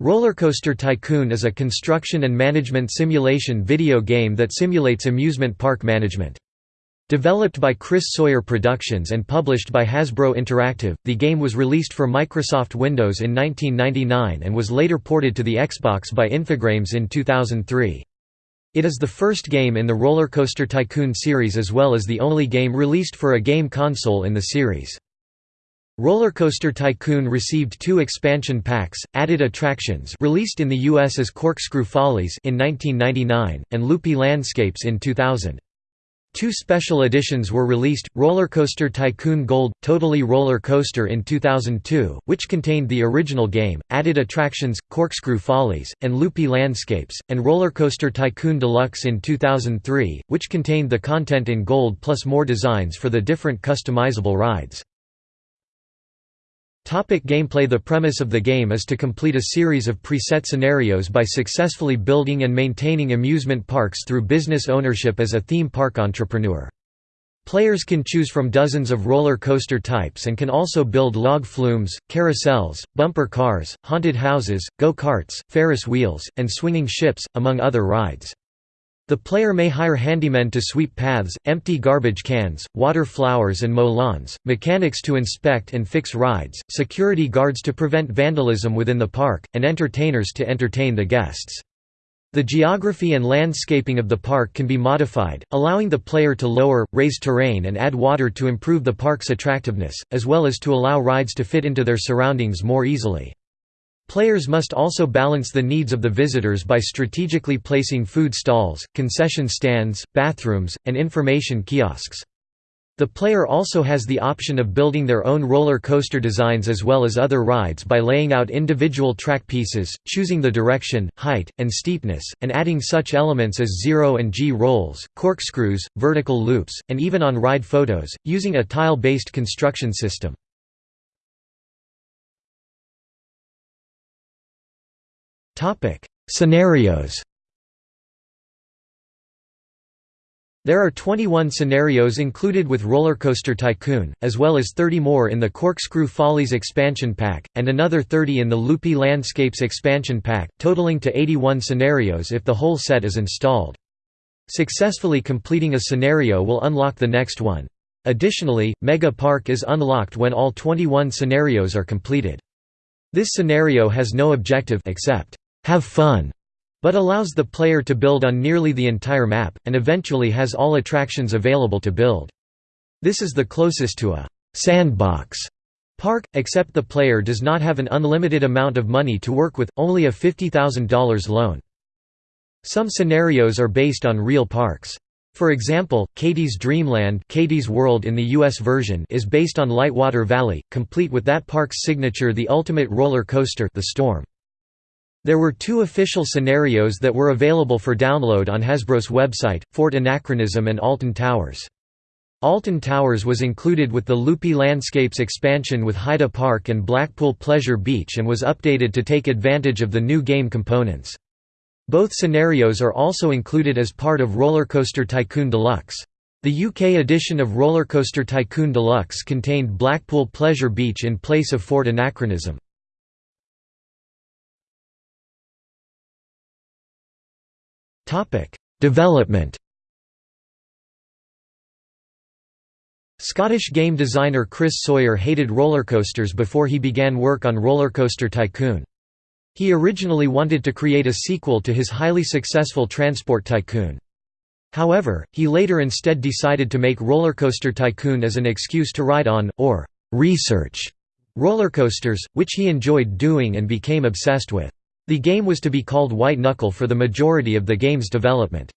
Rollercoaster Tycoon is a construction and management simulation video game that simulates amusement park management. Developed by Chris Sawyer Productions and published by Hasbro Interactive, the game was released for Microsoft Windows in 1999 and was later ported to the Xbox by Infogrames in 2003. It is the first game in the Rollercoaster Tycoon series as well as the only game released for a game console in the series. Rollercoaster Tycoon received two expansion packs, added attractions released in the US as Corkscrew Follies in 1999, and Loopy Landscapes in 2000. Two special editions were released, Rollercoaster Tycoon Gold – Totally Roller Coaster in 2002, which contained the original game, added attractions, Corkscrew Follies, and Loopy Landscapes, and Rollercoaster Tycoon Deluxe in 2003, which contained the content in gold plus more designs for the different customizable rides. Topic gameplay The premise of the game is to complete a series of preset scenarios by successfully building and maintaining amusement parks through business ownership as a theme park entrepreneur. Players can choose from dozens of roller coaster types and can also build log flumes, carousels, bumper cars, haunted houses, go-karts, Ferris wheels, and swinging ships, among other rides. The player may hire handymen to sweep paths, empty garbage cans, water flowers and mow lawns, mechanics to inspect and fix rides, security guards to prevent vandalism within the park, and entertainers to entertain the guests. The geography and landscaping of the park can be modified, allowing the player to lower, raise terrain and add water to improve the park's attractiveness, as well as to allow rides to fit into their surroundings more easily. Players must also balance the needs of the visitors by strategically placing food stalls, concession stands, bathrooms, and information kiosks. The player also has the option of building their own roller coaster designs as well as other rides by laying out individual track pieces, choosing the direction, height, and steepness, and adding such elements as zero and G rolls, corkscrews, vertical loops, and even on-ride photos, using a tile-based construction system. Topic: Scenarios. There are 21 scenarios included with Rollercoaster Tycoon, as well as 30 more in the Corkscrew Follies expansion pack, and another 30 in the Loopy Landscapes expansion pack, totaling to 81 scenarios if the whole set is installed. Successfully completing a scenario will unlock the next one. Additionally, Mega Park is unlocked when all 21 scenarios are completed. This scenario has no objective except have fun, but allows the player to build on nearly the entire map, and eventually has all attractions available to build. This is the closest to a sandbox park, except the player does not have an unlimited amount of money to work with, only a $50,000 loan. Some scenarios are based on real parks. For example, Katie's Dreamland Katie's World in the US version is based on Lightwater Valley, complete with that park's signature the ultimate roller coaster the Storm. There were two official scenarios that were available for download on Hasbro's website, Fort Anachronism and Alton Towers. Alton Towers was included with the Loopy Landscapes expansion with Heide Park and Blackpool Pleasure Beach and was updated to take advantage of the new game components. Both scenarios are also included as part of Rollercoaster Tycoon Deluxe. The UK edition of Rollercoaster Tycoon Deluxe contained Blackpool Pleasure Beach in place of Fort Anachronism. Topic: Development. Scottish game designer Chris Sawyer hated rollercoasters before he began work on Rollercoaster Tycoon. He originally wanted to create a sequel to his highly successful Transport Tycoon. However, he later instead decided to make Rollercoaster Tycoon as an excuse to ride on, or research, rollercoasters, which he enjoyed doing and became obsessed with. The game was to be called White Knuckle for the majority of the game's development.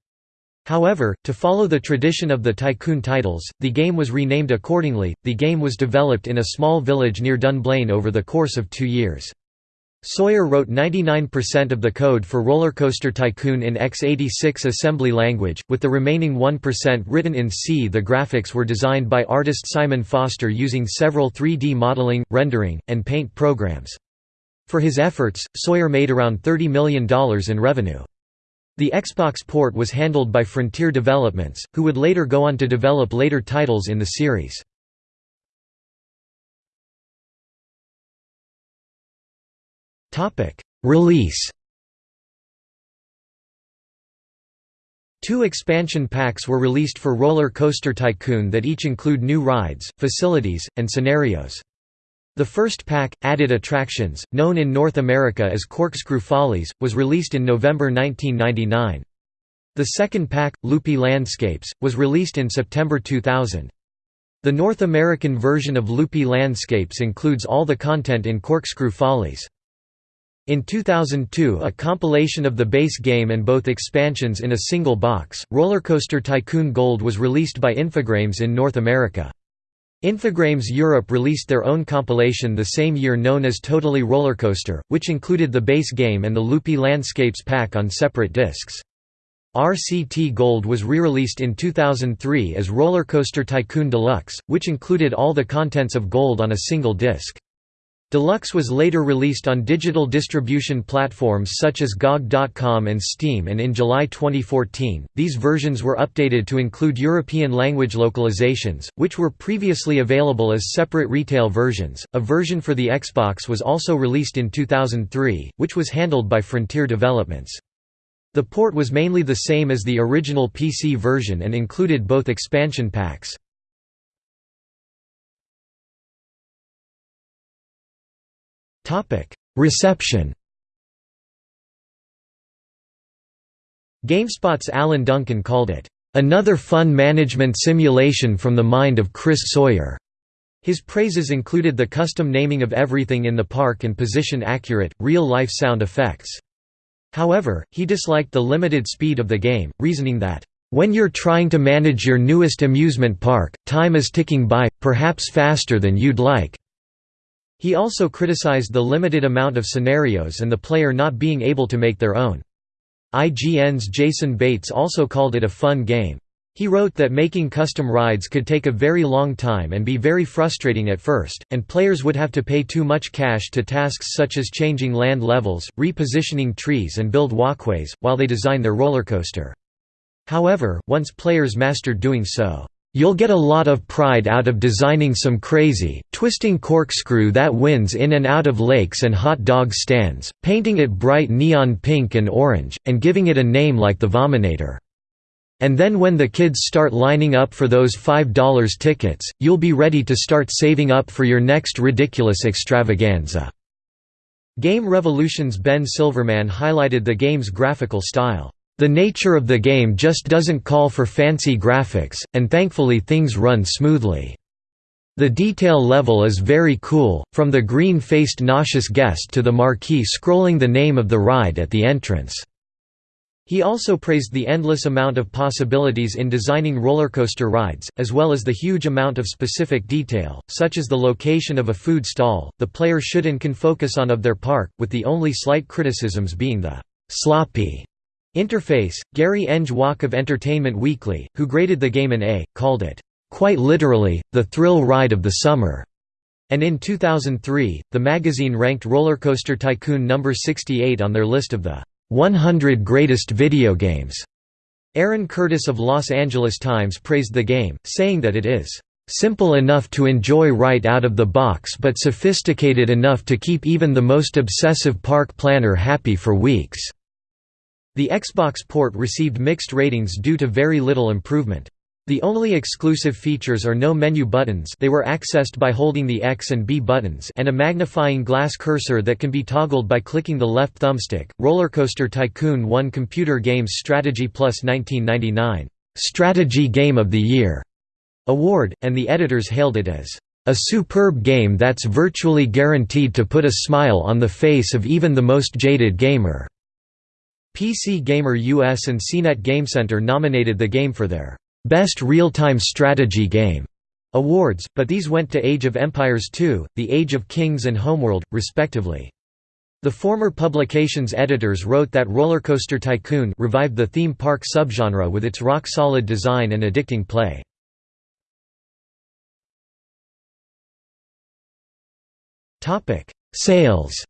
However, to follow the tradition of the Tycoon titles, the game was renamed accordingly. The game was developed in a small village near Dunblane over the course of two years. Sawyer wrote 99% of the code for Rollercoaster Tycoon in x86 assembly language, with the remaining 1% written in C. The graphics were designed by artist Simon Foster using several 3D modeling, rendering, and paint programs. For his efforts, Sawyer made around $30 million in revenue. The Xbox port was handled by Frontier Developments, who would later go on to develop later titles in the series. Release Two expansion packs were released for Roller Coaster Tycoon that each include new rides, facilities, and scenarios. The first pack, Added Attractions, known in North America as Corkscrew Follies, was released in November 1999. The second pack, Loopy Landscapes, was released in September 2000. The North American version of Loopy Landscapes includes all the content in Corkscrew Follies. In 2002 a compilation of the base game and both expansions in a single box, Rollercoaster Tycoon Gold was released by Infogrames in North America. Infogrames Europe released their own compilation the same year known as Totally Rollercoaster, which included the base game and the Loopy Landscapes pack on separate discs. RCT Gold was re-released in 2003 as Rollercoaster Tycoon Deluxe, which included all the contents of Gold on a single disc. Deluxe was later released on digital distribution platforms such as GOG.com and Steam and in July 2014, these versions were updated to include European language localizations, which were previously available as separate retail versions. A version for the Xbox was also released in 2003, which was handled by Frontier Developments. The port was mainly the same as the original PC version and included both expansion packs. Reception GameSpot's Alan Dunkin called it, "...another fun management simulation from the mind of Chris Sawyer." His praises included the custom naming of everything in the park and position-accurate, real-life sound effects. However, he disliked the limited speed of the game, reasoning that, "...when you're trying to manage your newest amusement park, time is ticking by, perhaps faster than you'd like." He also criticized the limited amount of scenarios and the player not being able to make their own. IGN's Jason Bates also called it a fun game. He wrote that making custom rides could take a very long time and be very frustrating at first, and players would have to pay too much cash to tasks such as changing land levels, repositioning trees and build walkways, while they design their rollercoaster. However, once players mastered doing so, You'll get a lot of pride out of designing some crazy, twisting corkscrew that wins in and out of lakes and hot dog stands, painting it bright neon pink and orange, and giving it a name like the Vominator. And then when the kids start lining up for those $5 tickets, you'll be ready to start saving up for your next ridiculous extravaganza." Game Revolution's Ben Silverman highlighted the game's graphical style. The nature of the game just doesn't call for fancy graphics, and thankfully things run smoothly. The detail level is very cool, from the green-faced nauseous guest to the marquee scrolling the name of the ride at the entrance. He also praised the endless amount of possibilities in designing rollercoaster rides, as well as the huge amount of specific detail, such as the location of a food stall, the player should and can focus on of their park, with the only slight criticisms being the sloppy interface. Gary Eng Walk of Entertainment Weekly, who graded the game an A, called it, quite literally, the thrill ride of the summer. And in 2003, the magazine ranked Rollercoaster Tycoon number 68 on their list of the 100 Greatest Video Games. Aaron Curtis of Los Angeles Times praised the game, saying that it is simple enough to enjoy right out of the box but sophisticated enough to keep even the most obsessive park planner happy for weeks." The Xbox port received mixed ratings due to very little improvement. The only exclusive features are no menu buttons they were accessed by holding the X and B buttons and a magnifying glass cursor that can be toggled by clicking the left thumbstick. Rollercoaster Tycoon won Computer Games Strategy Plus 1999 Strategy Game of the Year award, and the editors hailed it as a superb game that's virtually guaranteed to put a smile on the face of even the most jaded gamer. PC Gamer US and CNET GameCenter nominated the game for their Best Real-Time Strategy Game awards, but these went to Age of Empires II, The Age of Kings and Homeworld, respectively. The former publication's editors wrote that Rollercoaster Tycoon revived the theme park subgenre with its rock-solid design and addicting play. Sales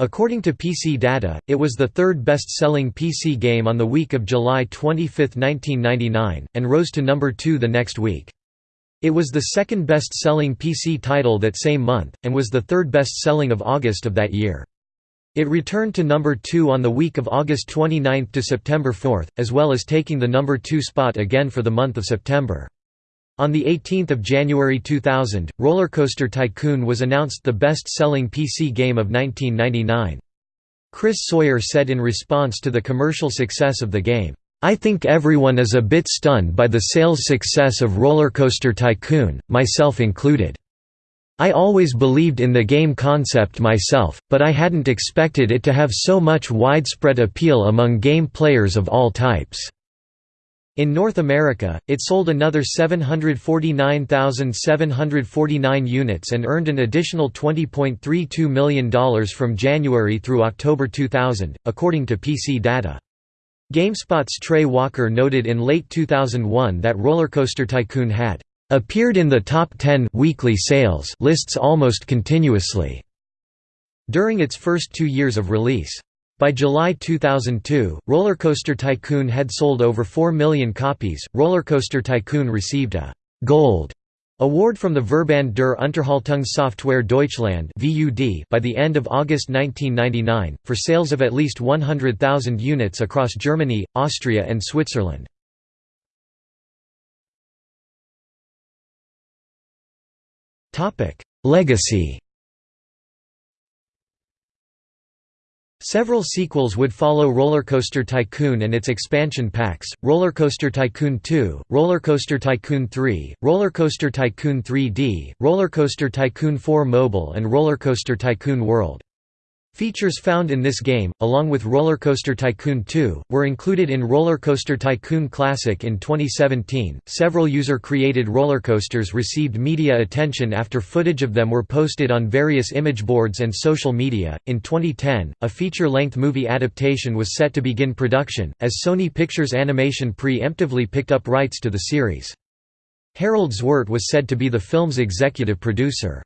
According to PC Data, it was the third best-selling PC game on the week of July 25, 1999, and rose to number 2 the next week. It was the second best-selling PC title that same month, and was the third best-selling of August of that year. It returned to number 2 on the week of August 29 to September 4, as well as taking the number 2 spot again for the month of September. On 18 January 2000, Roller Coaster Tycoon was announced the best-selling PC game of 1999. Chris Sawyer said in response to the commercial success of the game, "...I think everyone is a bit stunned by the sales success of Roller Coaster Tycoon, myself included. I always believed in the game concept myself, but I hadn't expected it to have so much widespread appeal among game players of all types." In North America, it sold another 749,749 units and earned an additional $20.32 million from January through October 2000, according to PC data. GameSpot's Trey Walker noted in late 2001 that Rollercoaster Tycoon had appeared in the top 10 weekly sales lists almost continuously during its first two years of release. By July 2002, Roller Coaster Tycoon had sold over 4 million copies. Roller Coaster Tycoon received a Gold award from the Verband der Unterhaltungssoftware Deutschland by the end of August 1999 for sales of at least 100,000 units across Germany, Austria, and Switzerland. Legacy Several sequels would follow Rollercoaster Tycoon and its expansion packs, Rollercoaster Tycoon 2, Rollercoaster Tycoon 3, Rollercoaster Tycoon 3D, Rollercoaster Tycoon 4 Mobile and Rollercoaster Tycoon World. Features found in this game, along with Roller Coaster Tycoon 2, were included in Roller Coaster Tycoon Classic in 2017. Several user created roller coasters received media attention after footage of them were posted on various image boards and social media. In 2010, a feature length movie adaptation was set to begin production, as Sony Pictures Animation pre emptively picked up rights to the series. Harald Zwart was said to be the film's executive producer.